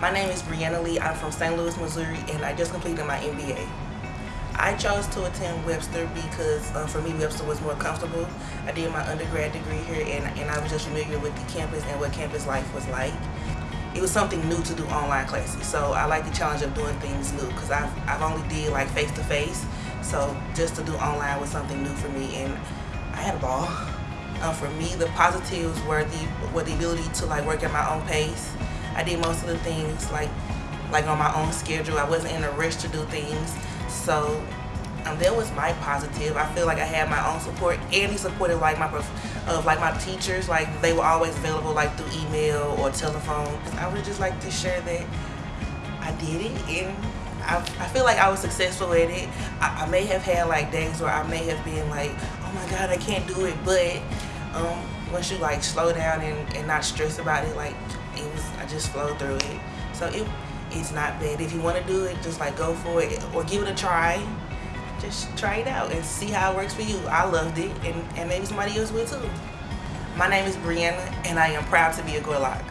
My name is Brianna Lee. I'm from St. Louis, Missouri, and I just completed my MBA. I chose to attend Webster because uh, for me Webster was more comfortable. I did my undergrad degree here and, and I was just familiar with the campus and what campus life was like. It was something new to do online classes, so I like the challenge of doing things new because I've, I've only did like face-to-face, -face, so just to do online was something new for me and I had a ball. Um, for me, the positives were the, were the ability to like work at my own pace. I did most of the things like like on my own schedule. I wasn't in a rush to do things. So um, that was my positive. I feel like I had my own support and he supported like my of like my teachers. Like they were always available like through email or telephone. I would just like to share that I did it and I, I feel like I was successful at it. I, I, may have had like days where I may have been like, oh my God, I can't do it. But um, once you like slow down and, and not stress about it, like it was, I just flowed through it. So it, it's not bad. If you want to do it, just like go for it or give it a try. Just try it out and see how it works for you. I loved it and, and maybe somebody else will too. My name is Brianna and I am proud to be a Gorlok.